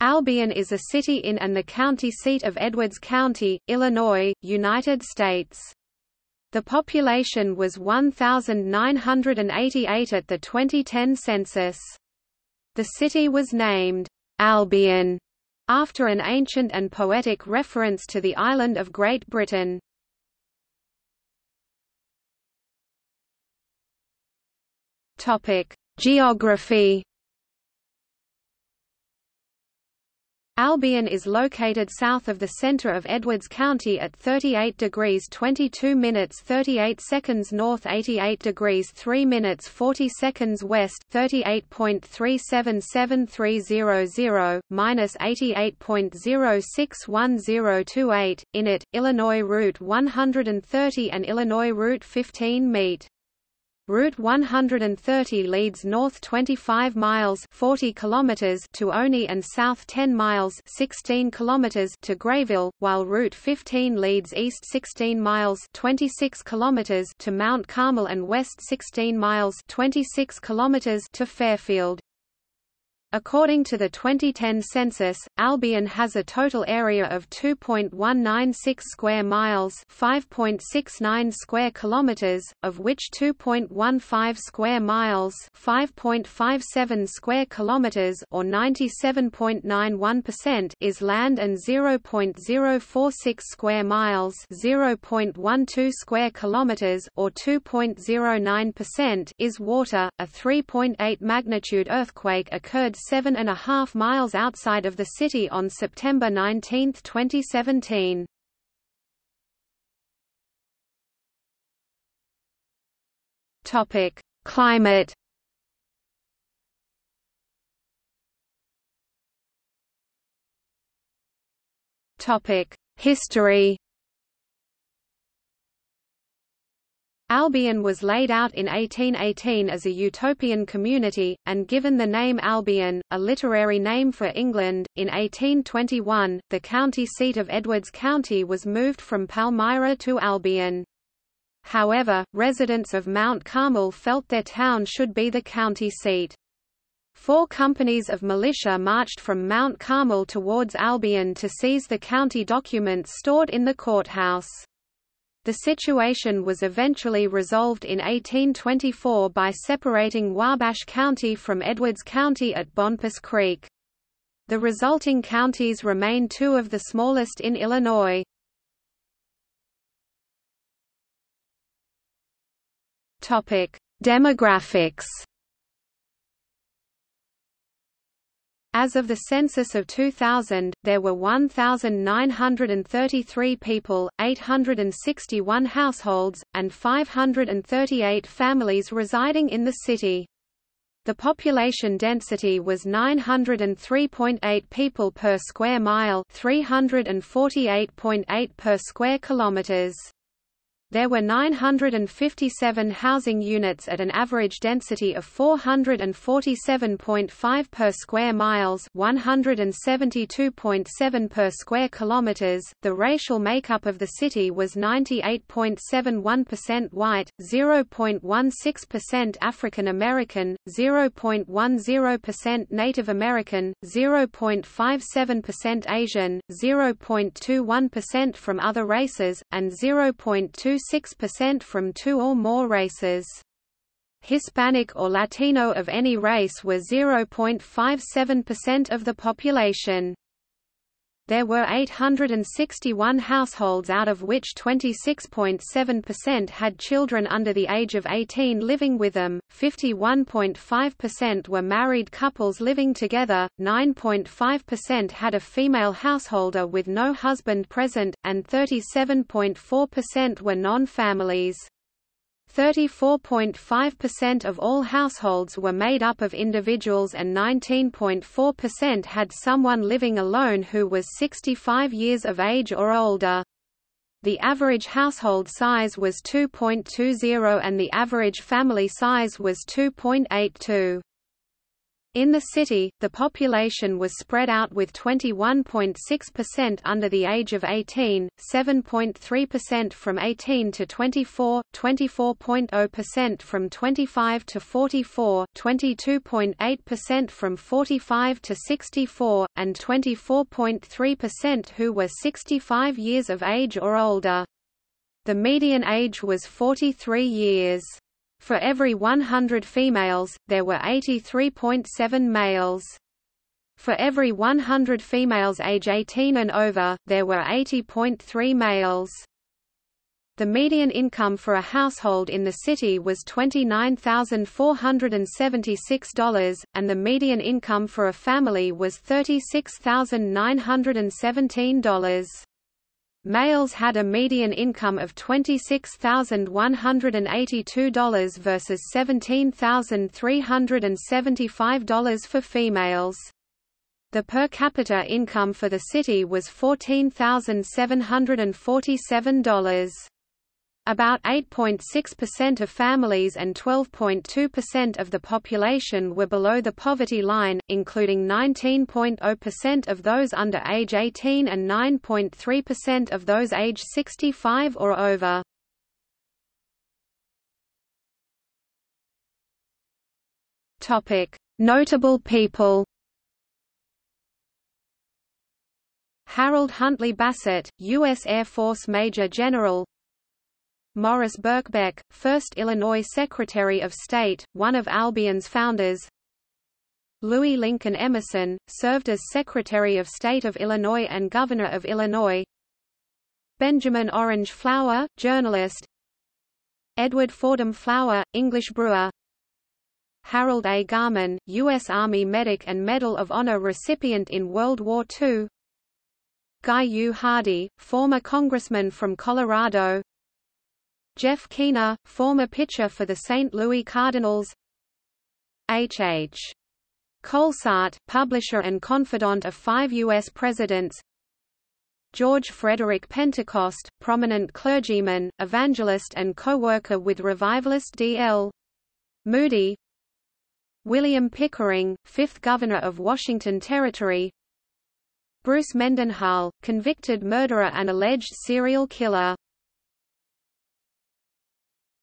Albion is a city in and the county seat of Edwards County, Illinois, United States. The population was 1,988 at the 2010 census. The city was named, Albion, after an ancient and poetic reference to the island of Great Britain. Geography Albion is located south of the center of Edwards County at 38 degrees 22 minutes 38 seconds north 88 degrees 3 minutes 40 seconds west 38.377300, minus 88.061028. In it, Illinois Route 130 and Illinois Route 15 meet. Route 130 leads north 25 miles 40 kilometers to Olney and south 10 miles 16 kilometers to Grayville, while Route 15 leads east 16 miles 26 kilometers to Mount Carmel and west 16 miles 26 kilometers to Fairfield. According to the 2010 census, Albion has a total area of 2.196 square miles, 5.69 square kilometers, of which 2.15 square miles, 5.57 square kilometers or 97.91% is land and 0.046 square miles, 0.12 square kilometers or 2.09% is water. A 3.8 magnitude earthquake occurred seven and a half miles outside of the city on September 19, 2017. Topic: Climate. Topic: History. Albion was laid out in 1818 as a utopian community, and given the name Albion, a literary name for England. In 1821, the county seat of Edwards County was moved from Palmyra to Albion. However, residents of Mount Carmel felt their town should be the county seat. Four companies of militia marched from Mount Carmel towards Albion to seize the county documents stored in the courthouse. The situation was eventually resolved in 1824 by separating Wabash County from Edwards County at Bonpas Creek. The resulting counties remain two of the smallest in Illinois. Demographics As of the census of 2000, there were 1,933 people, 861 households, and 538 families residing in the city. The population density was 903.8 people per square mile, 348.8 per square kilometers. There were 957 housing units at an average density of 447.5 per square miles, 172.7 per square kilometers. The racial makeup of the city was 98.71% white, 0.16% African American, 0.10% Native American, 0.57% Asian, 0.21% from other races, and 0.2 26% from two or more races. Hispanic or Latino of any race were 0.57% of the population. There were 861 households out of which 26.7% had children under the age of 18 living with them, 51.5% were married couples living together, 9.5% had a female householder with no husband present, and 37.4% were non-families. 34.5% of all households were made up of individuals and 19.4% had someone living alone who was 65 years of age or older. The average household size was 2.20 and the average family size was 2.82. In the city, the population was spread out with 21.6% under the age of 18, 7.3% from 18 to 24, 24.0% from 25 to 44, 22.8% from 45 to 64, and 24.3% who were 65 years of age or older. The median age was 43 years. For every 100 females, there were 83.7 males. For every 100 females age 18 and over, there were 80.3 males. The median income for a household in the city was $29,476, and the median income for a family was $36,917. Males had a median income of $26,182 versus $17,375 for females. The per capita income for the city was $14,747. About 8.6% of families and 12.2% of the population were below the poverty line, including 19.0% of those under age 18 and 9.3% of those age 65 or over. Notable people Harold Huntley Bassett, U.S. Air Force Major General Morris Birkbeck, first Illinois Secretary of State, one of Albion's founders Louis Lincoln Emmerson, served as Secretary of State of Illinois and Governor of Illinois Benjamin Orange Flower, journalist Edward Fordham Flower, English brewer Harold A. Garman, U.S. Army Medic and Medal of Honor recipient in World War II Guy U. Hardy, former congressman from Colorado Jeff Keener, former pitcher for the St. Louis Cardinals H. H. Kohlsaat, publisher and confidant of five U.S. presidents George Frederick Pentecost, prominent clergyman, evangelist and co-worker with revivalist D.L. Moody William Pickering, fifth governor of Washington Territory Bruce Mendenhall, convicted murderer and alleged serial killer